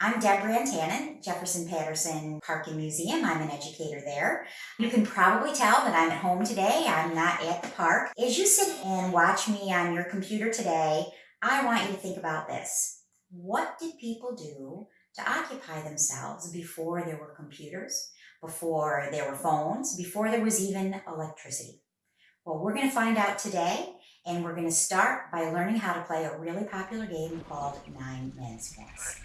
I'm Deborah Antanen, Jefferson Patterson Park and Museum. I'm an educator there. You can probably tell that I'm at home today. I'm not at the park. As you sit and watch me on your computer today, I want you to think about this. What did people do to occupy themselves before there were computers, before there were phones, before there was even electricity? Well, we're going to find out today, and we're going to start by learning how to play a really popular game called Nine Men's Morris.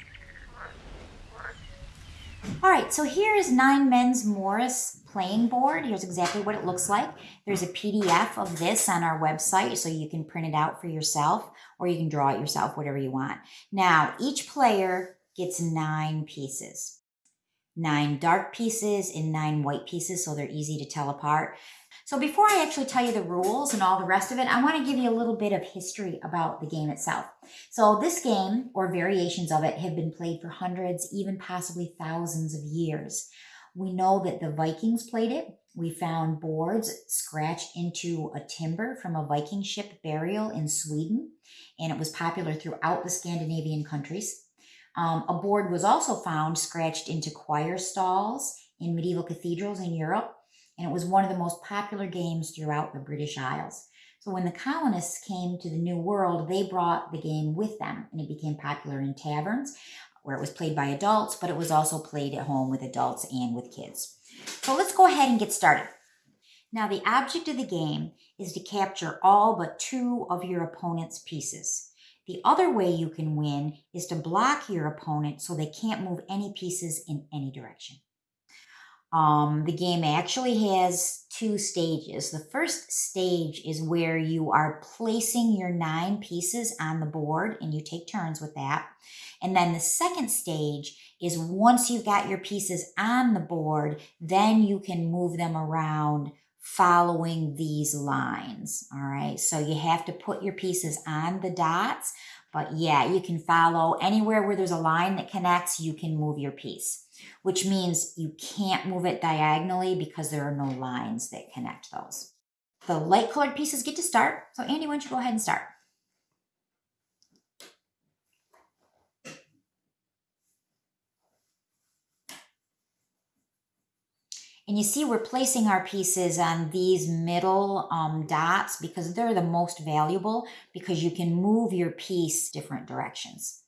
All right, so here is Nine Men's Morris playing board. Here's exactly what it looks like. There's a PDF of this on our website, so you can print it out for yourself, or you can draw it yourself, whatever you want. Now, each player gets nine pieces. Nine dark pieces and nine white pieces, so they're easy to tell apart. So before I actually tell you the rules and all the rest of it, I want to give you a little bit of history about the game itself. So this game, or variations of it, have been played for hundreds, even possibly thousands of years. We know that the Vikings played it. We found boards scratched into a timber from a Viking ship burial in Sweden, and it was popular throughout the Scandinavian countries. Um, a board was also found scratched into choir stalls in medieval cathedrals in Europe and it was one of the most popular games throughout the British Isles. So when the colonists came to the New World, they brought the game with them, and it became popular in taverns where it was played by adults, but it was also played at home with adults and with kids. So let's go ahead and get started. Now, the object of the game is to capture all but two of your opponent's pieces. The other way you can win is to block your opponent so they can't move any pieces in any direction. Um, the game actually has two stages. The first stage is where you are placing your nine pieces on the board and you take turns with that. And then the second stage is once you've got your pieces on the board, then you can move them around following these lines. All right. So you have to put your pieces on the dots, but yeah, you can follow anywhere where there's a line that connects, you can move your piece which means you can't move it diagonally because there are no lines that connect those. The light colored pieces get to start. So Andy, why don't you go ahead and start? And you see we're placing our pieces on these middle um, dots because they're the most valuable because you can move your piece different directions.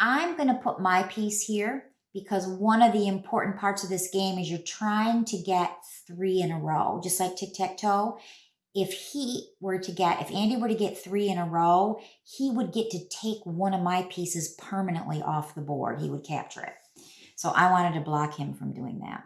I'm to put my piece here because one of the important parts of this game is you're trying to get three in a row, just like tic-tac-toe. If he were to get, if Andy were to get three in a row, he would get to take one of my pieces permanently off the board. He would capture it. So I wanted to block him from doing that.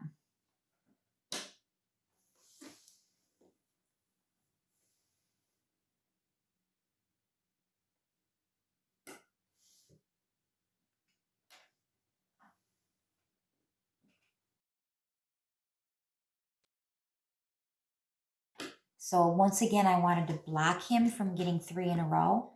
So once again, I wanted to block him from getting three in a row.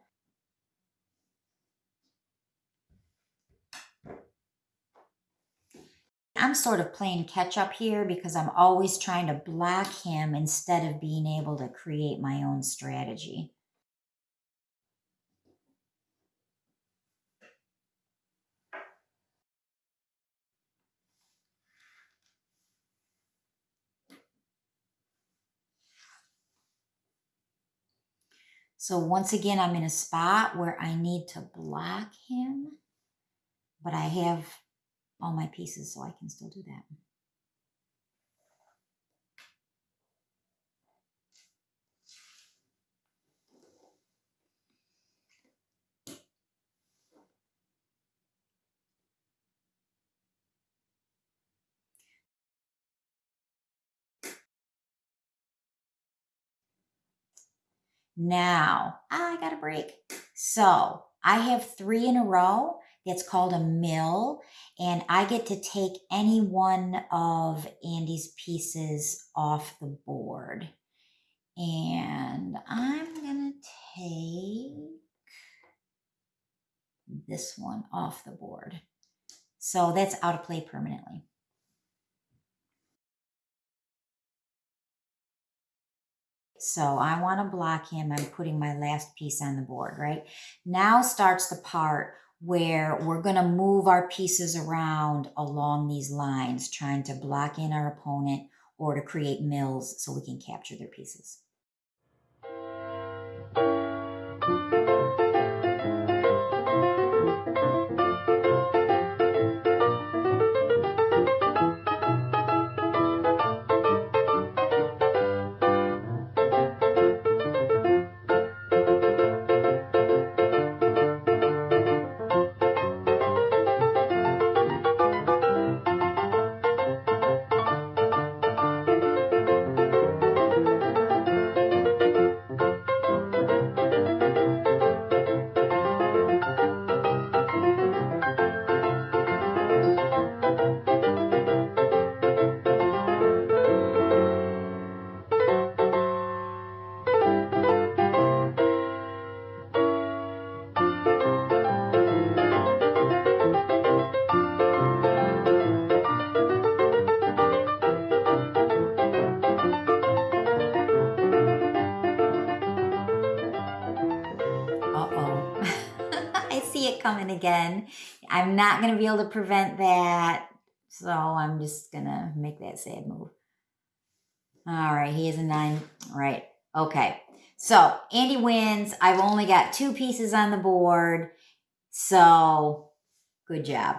I'm sort of playing catch up here because I'm always trying to block him instead of being able to create my own strategy. So once again, I'm in a spot where I need to block him, but I have all my pieces, so I can still do that. Now, I got a break. So I have three in a row. It's called a mill, and I get to take any one of Andy's pieces off the board. And I'm going to take this one off the board. So that's out of play permanently. So I want to block him. I'm putting my last piece on the board, right? Now starts the part where we're going to move our pieces around along these lines, trying to block in our opponent or to create mills so we can capture their pieces. Coming again. I'm not going to be able to prevent that. So I'm just going to make that sad move. All right, he is a nine. Right. Okay. So Andy wins. I've only got two pieces on the board. So good job.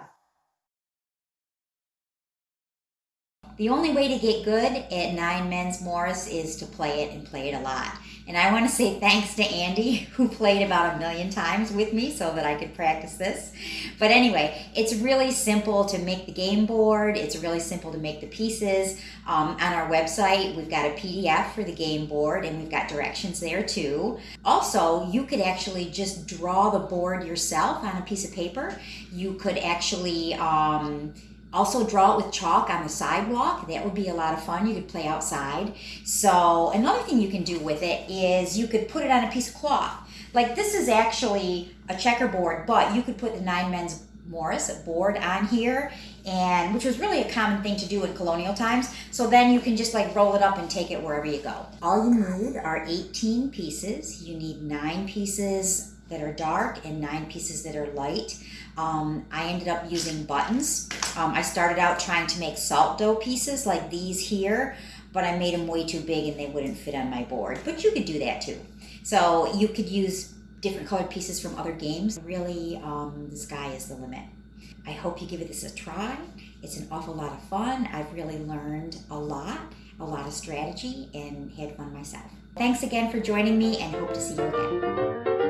The only way to get good at Nine Men's Morris is to play it and play it a lot. And I want to say thanks to Andy, who played about a million times with me so that I could practice this. But anyway, it's really simple to make the game board. It's really simple to make the pieces. Um, on our website, we've got a PDF for the game board and we've got directions there too. Also, you could actually just draw the board yourself on a piece of paper. You could actually um, also draw it with chalk on the sidewalk. That would be a lot of fun. You could play outside. So another thing you can do with it is you could put it on a piece of cloth. Like this is actually a checkerboard, but you could put the Nine Men's Morris board on here and which was really a common thing to do in colonial times. So then you can just like roll it up and take it wherever you go. All you need are 18 pieces. You need nine pieces that are dark and nine pieces that are light. Um, I ended up using buttons. Um, I started out trying to make salt dough pieces like these here, but I made them way too big and they wouldn't fit on my board. But you could do that too. So you could use different colored pieces from other games. Really, um, the sky is the limit. I hope you give this a try. It's an awful lot of fun. I've really learned a lot, a lot of strategy, and had fun myself. Thanks again for joining me and hope to see you again.